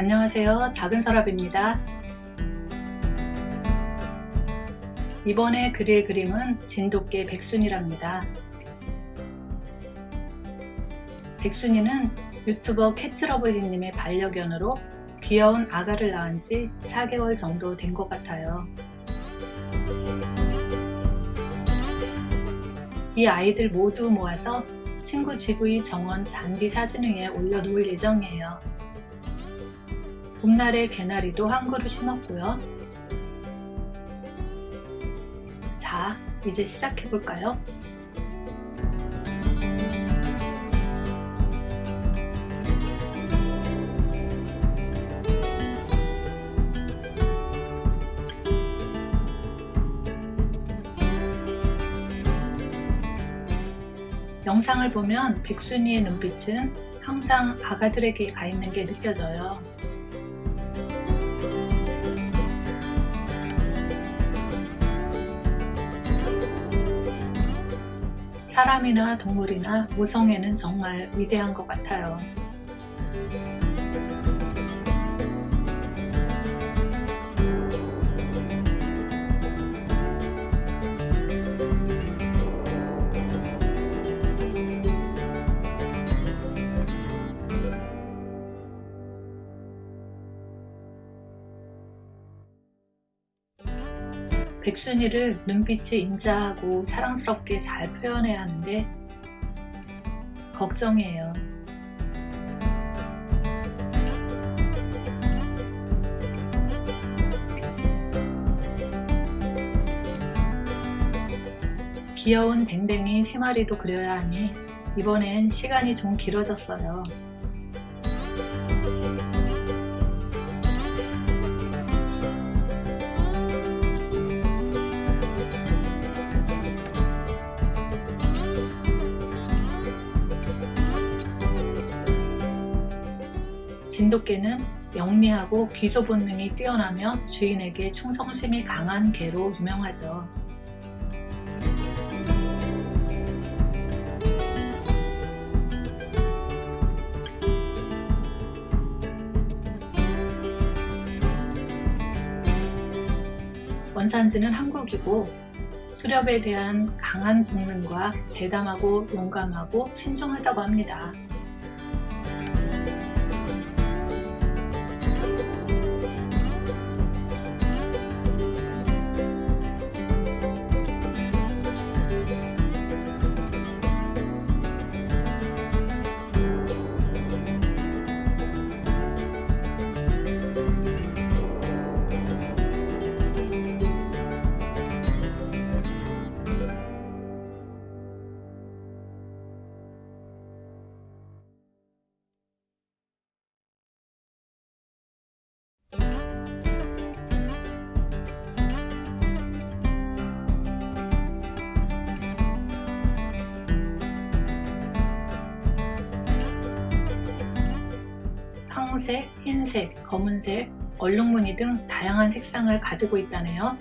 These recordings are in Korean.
안녕하세요. 작은 서랍입니다. 이번에 그릴 그림은 진돗개 백순이랍니다. 백순이는 유튜버 캐츠러블리님의 반려견으로 귀여운 아가를 낳은 지 4개월 정도 된 것 같아요. 이 아이들 모두 모아서 친구 GV 정원 잔디 사진회에 올려놓을 예정이에요. 봄날에 개나리도 한 그루 심었고요. 자, 이제 시작해볼까요? 영상을 보면 백순이의 눈빛은 항상 아가들에게 가 있는 게 느껴져요. 사람이나 동물이나 모성애는 정말 위대한 것 같아요. 백순이를 눈빛이 인자하고 사랑스럽게 잘 표현해야 하는데 걱정이에요. 귀여운 댕댕이 3마리도 그려야 하니 이번엔 시간이 좀 길어졌어요. 진돗개는 영리하고 귀소 본능이 뛰어나며 주인에게 충성심이 강한 개로 유명하죠. 원산지는 한국이고 수렵에 대한 강한 본능과 대담하고 용감하고 신중하다고 합니다. 황색, 흰색, 검은색, 얼룩무늬 등 다양한 색상을 가지고 있다네요.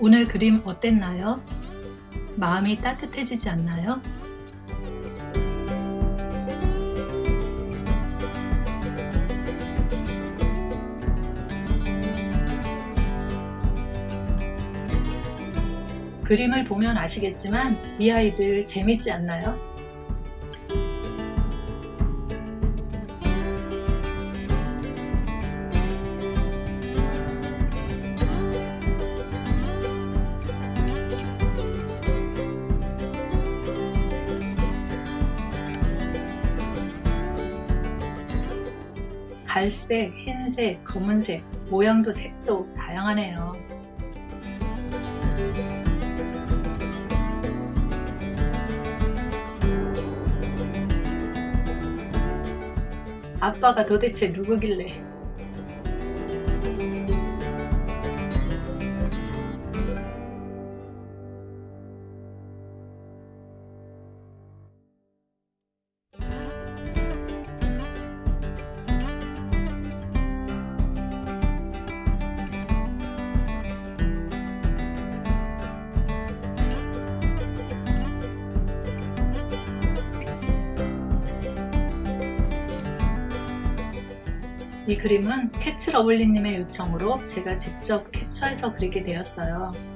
오늘 그림 어땠나요? 마음이 따뜻해지지 않나요? 그림을 보면 아시겠지만 이 아이들 재밌지 않나요? 갈색, 흰색, 검은색, 모양도 색도 다양하네요. 아빠가 도대체 누구길래 이 그림은 캐츠 러블리님의 요청으로 제가 직접 캡처해서 그리게 되었어요.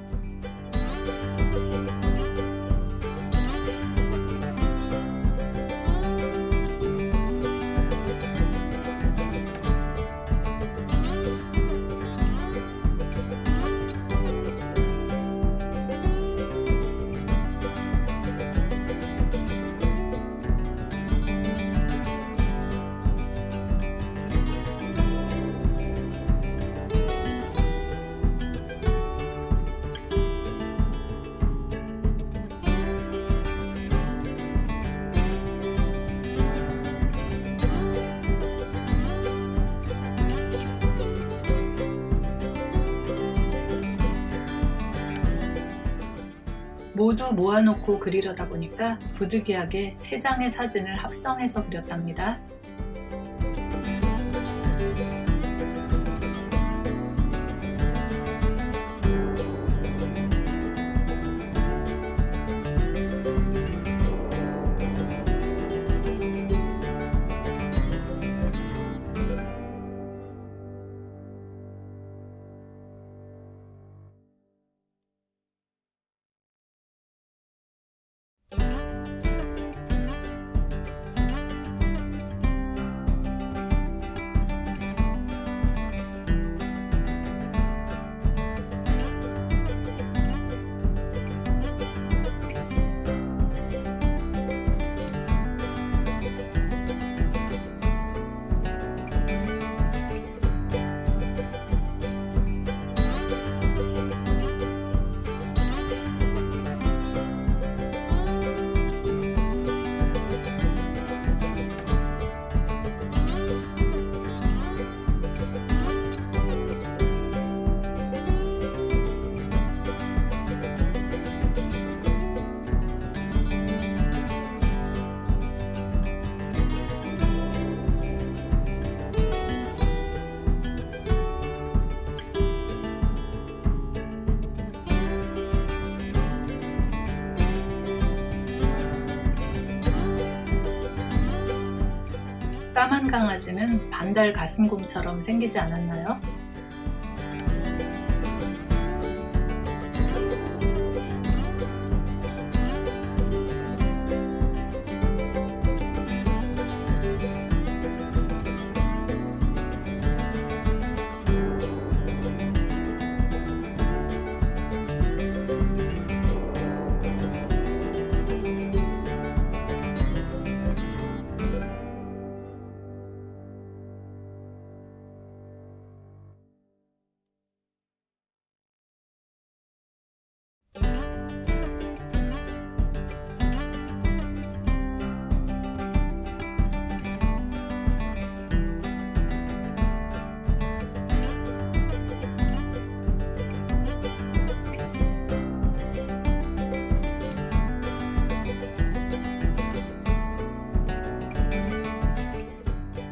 모두 모아놓고 그리려다 보니까 부득이하게 3장의 사진을 합성해서 그렸답니다. 강아지는 반달 가슴곰처럼 생기지 않았나요?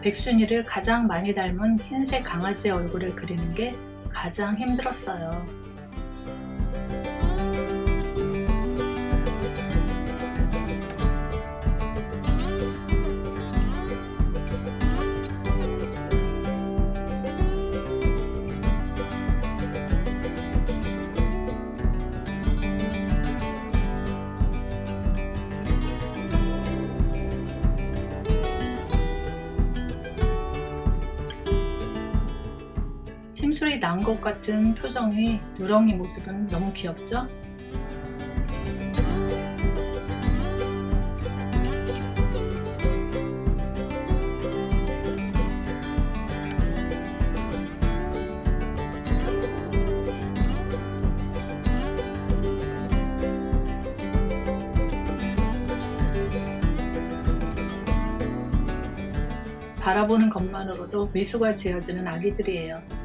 백순이를 가장 많이 닮은 흰색 강아지의 얼굴을 그리는 게 가장 힘들었어요. 난 것 같은 표정의 누렁이 모습은 너무 귀엽죠? 바라보는 것만으로도 미소가 지어지는 아기들이에요.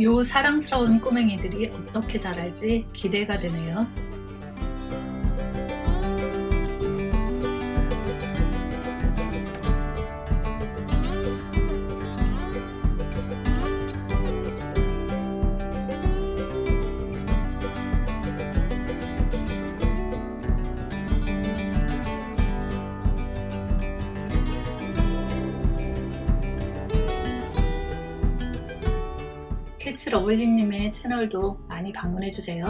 요 사랑스러운 꼬맹이들이 어떻게 자랄지 기대가 되네요. 캐치 러블리님의 채널도 많이 방문해주세요.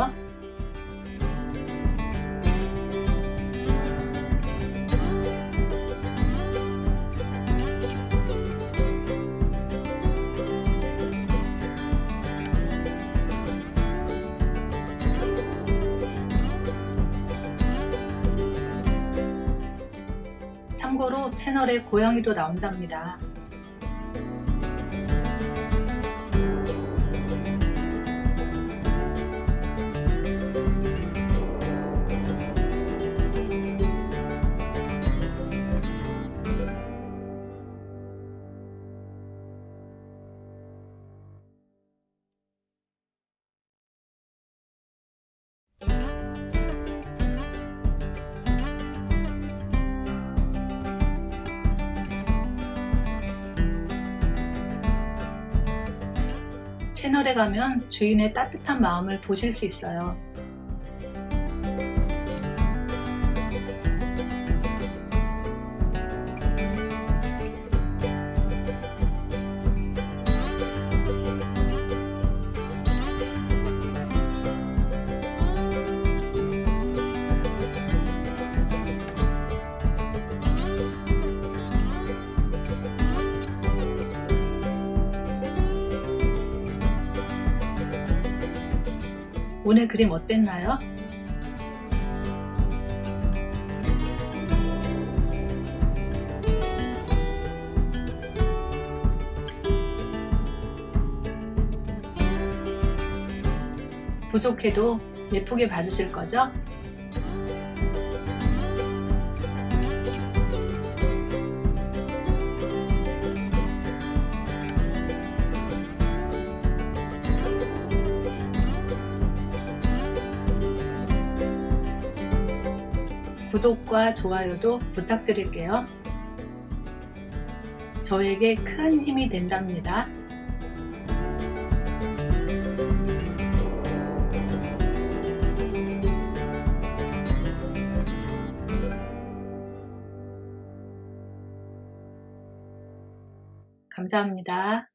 참고로 채널에 고양이도 나온답니다. 채널에 가면 주인의 따뜻한 마음을 보실 수 있어요. 오늘 그림 어땠나요? 부족해도 예쁘게 봐주실 거죠? 구독과 좋아요도 부탁드릴게요. 저에게 큰 힘이 된답니다. 감사합니다.